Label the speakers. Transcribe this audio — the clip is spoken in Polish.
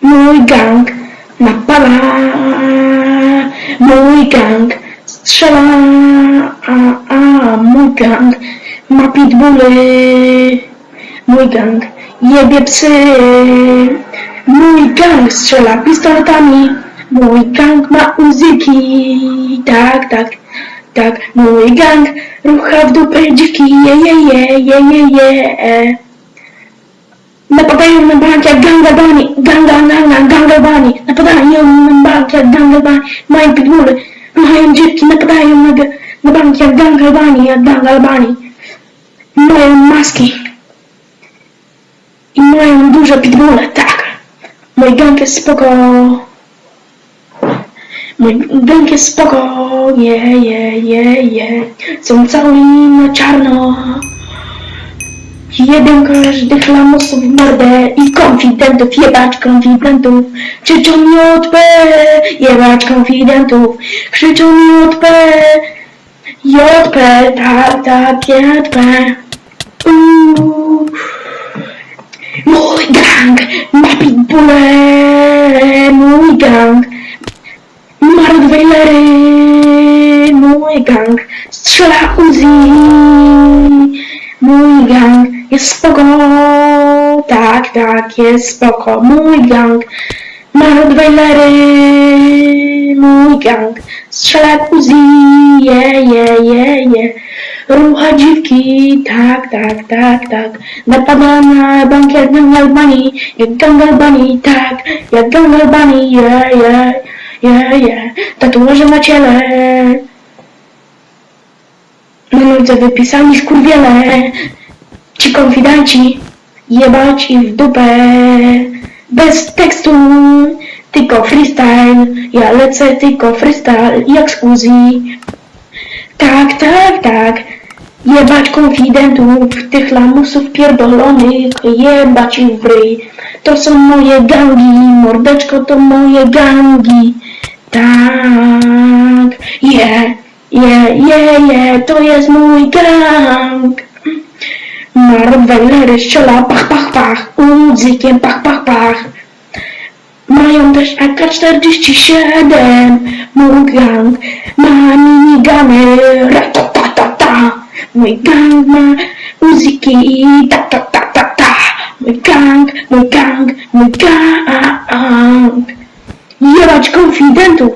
Speaker 1: Mój gang napala, mój gang strzela, a, a mój gang ma pitbulle, mój gang jebie psy, mój gang strzela pistoletami, mój gang ma uzyki, tak, tak, tak, mój gang rucha w dupę dziwki, je, je, je, je, je, je. Napadają na bank jak gangalbani, ganga, ganga, gangalbani. Napadają na bank jak gangalbani, mają pitbulle, mają dziewki, napadają na, na bank jak gangalbani, jak gangalbani. Mają maski. I mają duże pitbulle, tak. Mój gang jest spoko. Mój gang jest spoko, je, je, je, je. Są cały na czarno. Jeden każdych lamusów w mordę i konfidentów, jebać konfidentów. Krzyczą JP, jebać konfidentów. Krzyczą JP, JP, tak, tak, JP. Mój gang ma pitbulle, mój gang ma rottweilery, mój gang strzela Uzi, mój gang jest spoko, tak, tak, jest spoko, mój gang ma mój gang strzela jak Uzi, je, je, je, je. Rucha dziwki, tak, tak, tak, tak. Napada na bank jak Gangalbani, jak Gangalbani, tak, jak Gangalbani, je, je, je, je. Tatuaże na ciele. Na nodze wypisani skurwiele. Ci konfidenci, jebać ich w dupę. Bez tekstu, tylko freestyle. Ja lecę tylko freestyle, jak z Uzi. Tak, tak, tak. Jebać konfidentów, tych lamusów pierdolonych, jebać ich w ryj. To są moje gangi, mordeczko to moje gangi. Tak, je, je, je, je, to jest mój gang. Ma Rottweilery, strzela, pach, pach, pach, uzykiem, pach, pach, pach. Mają też AK-47, mój gang ma minigany, ratatatata. Mój gang ma uziki, ta ta ta ta ta. Mój gang, mój gang, mój gang. Jebać konfidentów,